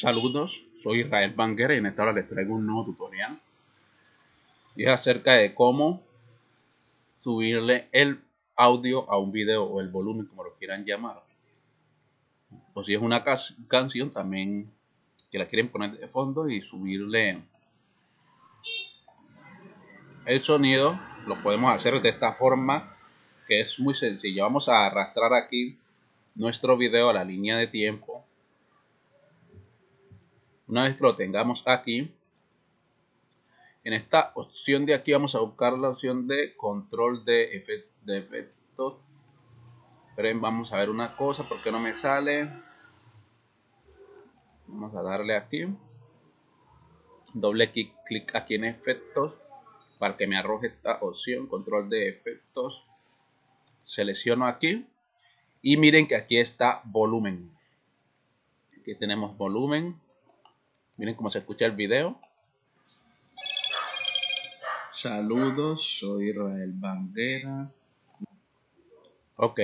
Saludos, soy Israel Banguera y en esta hora les traigo un nuevo tutorial. Es acerca de cómo subirle el audio a un video o el volumen, como lo quieran llamar. O si es una canción también que la quieren poner de fondo y subirle el sonido. Lo podemos hacer de esta forma que es muy sencilla. Vamos a arrastrar aquí nuestro video a la línea de tiempo una vez que lo tengamos aquí, en esta opción de aquí vamos a buscar la opción de control de, efectos. Pero vamos a ver una cosa, porque no me sale? Vamos a darle aquí. Doble clic, clic aquí en efectos para que me arroje esta opción, control de efectos. Selecciono aquí y miren que aquí está volumen. Aquí tenemos volumen Miren cómo se escucha el video. Saludos, soy Israel Banguera. Ok.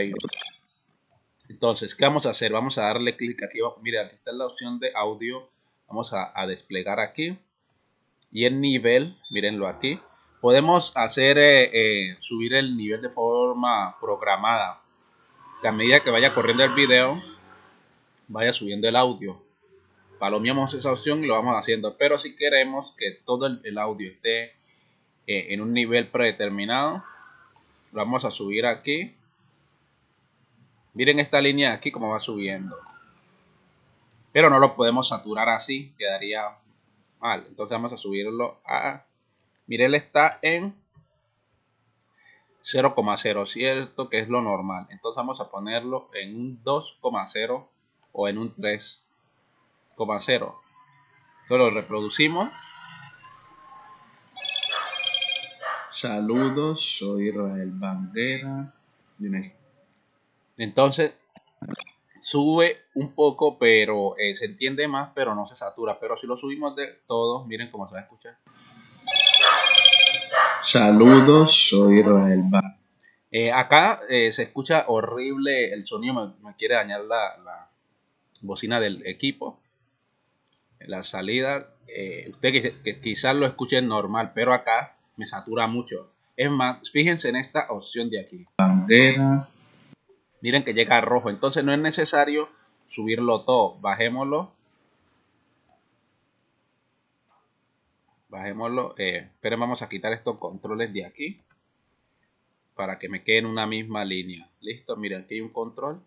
Entonces, ¿qué vamos a hacer? Vamos a darle clic aquí. Miren, aquí está la opción de audio. Vamos a, desplegar aquí. Y el nivel, mírenlo aquí. Podemos hacer, eh, eh, subir el nivel de forma programada. Que a medida que vaya corriendo el video, vaya subiendo el audio palomeamos esa opción y lo vamos haciendo. Pero si queremos que todo el, audio esté eh, en un nivel predeterminado, lo vamos a subir aquí. Miren esta línea aquí como va subiendo. Pero no lo podemos saturar así, quedaría mal. Entonces vamos a subirlo a... Miren, está en 0,0, ¿cierto? Que es lo normal. Entonces vamos a ponerlo en un 2,0 o en un 3 0. lo reproducimos. Saludos, soy Israel Banguera. Entonces, sube un poco, pero eh, se entiende más, pero no se satura. Pero si lo subimos de todo, miren cómo se va a escuchar. Saludos, soy Israel Banguera. Eh, acá eh, se escucha horrible el sonido, me, quiere dañar la, la bocina del equipo la salida, eh, usted que, quizás lo escuche normal, pero acá me satura mucho. Es más, fíjense en esta opción de aquí. Bandera. Miren que llega a rojo. Entonces no es necesario subirlo todo. Bajémoslo. Bajémoslo. Eh, pero vamos a quitar estos controles de aquí. Para que me quede en una misma línea. Listo, miren, aquí hay un control.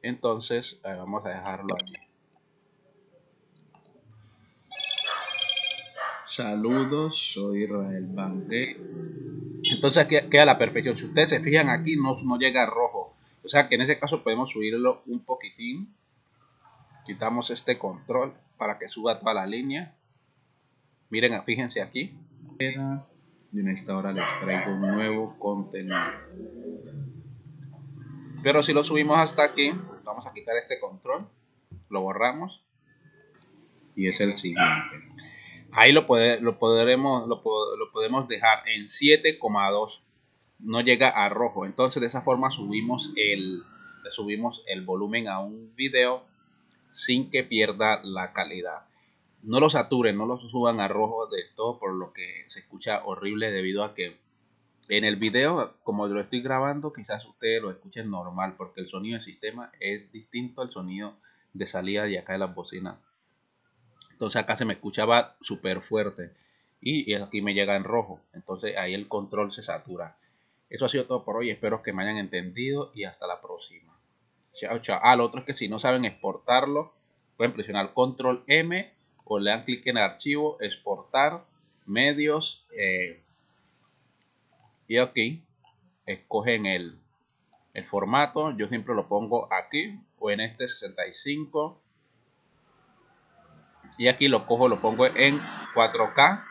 Entonces, eh, vamos a dejarlo aquí. Saludos, soy Israel Banque. Entonces queda la perfección. Si ustedes se fijan aquí, no, no llega a rojo. O sea que en ese caso podemos subirlo un poquitín. Quitamos este control para que suba toda la línea. Miren, fíjense aquí. Y en esta hora les traigo un nuevo contenido. Pero si lo subimos hasta aquí, vamos a quitar este control. Lo borramos. Y es el siguiente. Ahí lo, lo, podremos, lo, podemos dejar en 7,2. No llega a rojo. Entonces de esa forma subimos el, subimos el volumen a un video sin que pierda la calidad. No lo saturen, no lo suban a rojo de todo por lo que se escucha horrible debido a que en el video, como lo estoy grabando, quizás ustedes lo escuchen normal porque el sonido del sistema es distinto al sonido de salida de acá de las bocinas. Entonces acá se me escuchaba súper fuerte. Y, aquí me llega en rojo. Entonces ahí el control se satura. Eso ha sido todo por hoy. Espero que me hayan entendido y hasta la próxima. Chao, chao. Ah, lo otro es que si no saben exportarlo, pueden presionar control M o le dan clic en archivo, exportar, medios. Eh, y aquí escogen el, el formato. Yo siempre lo pongo aquí o en este 65 y aquí lo cojo, lo pongo en 4K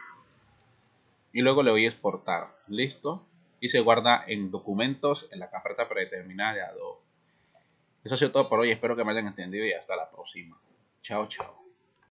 y luego le voy a exportar. Listo. Y se guarda en documentos en la carpeta predeterminada de Adobe. Eso ha sido todo por hoy. Espero que me hayan entendido y hasta la próxima. Chao, chao.